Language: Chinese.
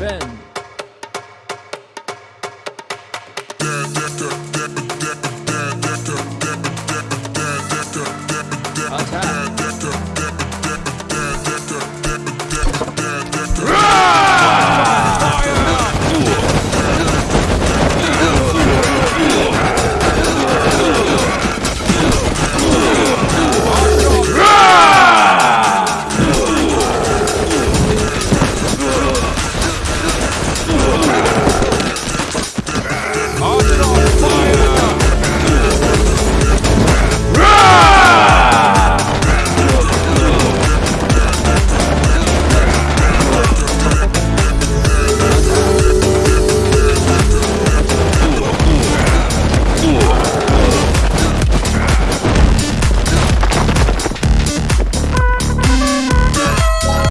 ben